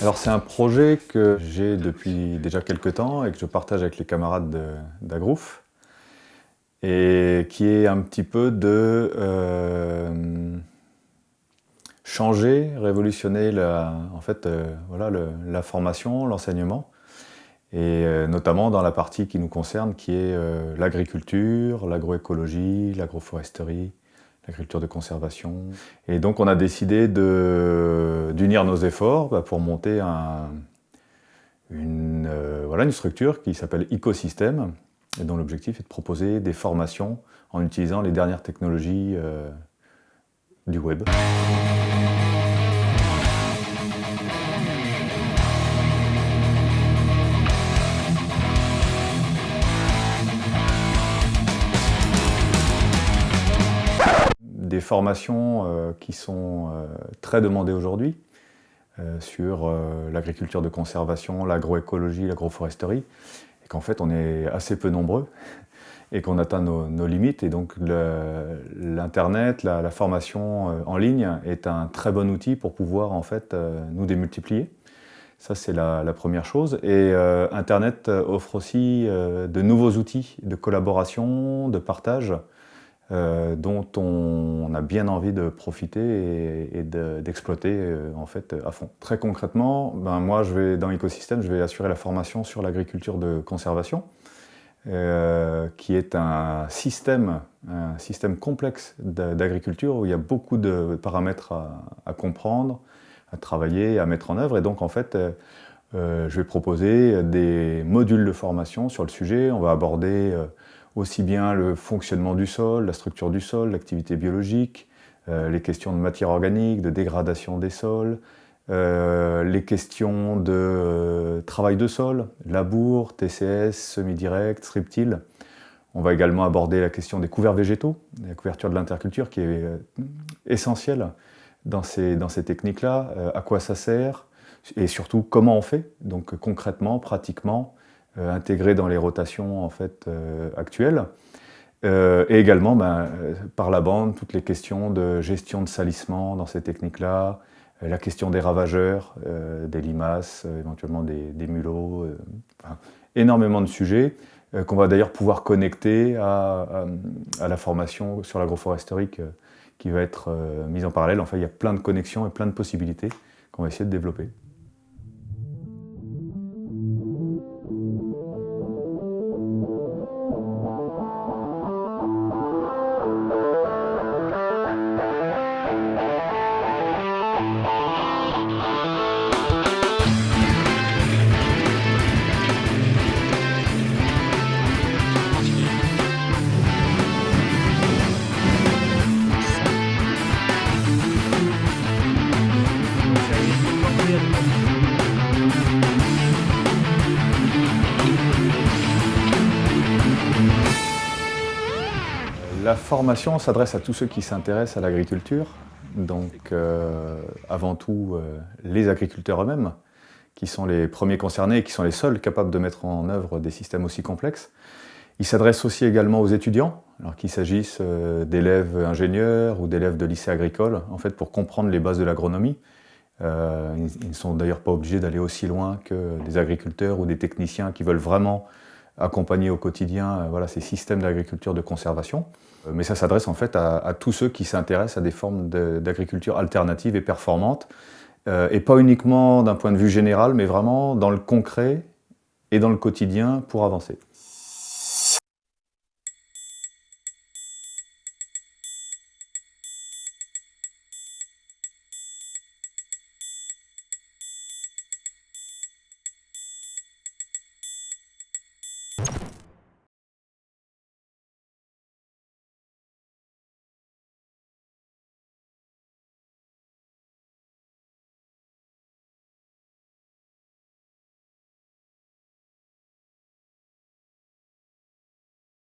Alors c'est un projet que j'ai depuis déjà quelques temps et que je partage avec les camarades d'Agrouf et qui est un petit peu de euh, changer, révolutionner en fait, euh, voilà, la formation, l'enseignement et euh, notamment dans la partie qui nous concerne qui est l'agriculture, l'agroécologie, l'agroforesterie, l'agriculture de conservation. Et donc on a décidé d'unir nos efforts bah, pour monter une, euh, voilà, une structure qui s'appelle Ecosystème et dont l'objectif est de proposer des formations en utilisant les dernières technologies euh, du web. Des formations euh, qui sont euh, très demandées aujourd'hui euh, sur l'agriculture de conservation, l'agroécologie, l'agroforesterie, et qu'en fait on est assez peu nombreux et qu'on atteint nos, limites. Et donc l'Internet, la, formation en ligne est un très bon outil pour pouvoir en fait nous démultiplier. Ça, c'est la, la, première chose. Et Internet offre aussi de nouveaux outils de collaboration, de partage, euh, dont on, a bien envie de profiter et, d'exploiter euh, en fait à fond. Très concrètement, ben moi je vais dans l'écosystème, je vais assurer la formation sur l'agriculture de conservation, euh, qui est un système, un système complexe d'agriculture où il y a beaucoup de paramètres à, comprendre, à travailler, à mettre en œuvre. Et donc en fait, je vais proposer des modules de formation sur le sujet. On va aborder aussi bien le fonctionnement du sol, la structure du sol, l'activité biologique, euh, les questions de matière organique, de dégradation des sols, euh, les questions de euh, travail de sol, labour, TCS, semi-direct, striptile. On va également aborder la question des couverts végétaux, la couverture de l'interculture qui est essentielle dans ces, dans ces techniques-là, à quoi ça sert et surtout comment on fait, donc concrètement, pratiquement, intégrés dans les rotations en fait, euh, actuelles. Euh, et également, ben, par la bande, toutes les questions de gestion de salissement dans ces techniques-là, la question des ravageurs, des limaces, éventuellement des, mulots, énormément de sujets qu'on va d'ailleurs pouvoir connecter à, à, la formation sur l'agroforesterie qui va être mise en parallèle. Enfin, il y a plein de connexions et plein de possibilités qu'on va essayer de développer. La formation s'adresse à tous ceux qui s'intéressent à l'agriculture, donc euh, avant tout euh, les agriculteurs eux-mêmes, qui sont les premiers concernés et qui sont les seuls capables de mettre en œuvre des systèmes aussi complexes. Il s'adresse aussi également aux étudiants, alors qu'il s'agisse euh, d'élèves ingénieurs ou d'élèves de lycée agricole, en fait pour comprendre les bases de l'agronomie. ils ne sont d'ailleurs pas obligés d'aller aussi loin que des agriculteurs ou des techniciens qui veulent vraiment accompagner au quotidien voilà, ces systèmes d'agriculture de conservation. Euh, mais ça s'adresse en fait à, tous ceux qui s'intéressent à des formes d'agriculture alternatives et performantes, euh, et pas uniquement d'un point de vue général, mais vraiment dans le concret et dans le quotidien pour avancer.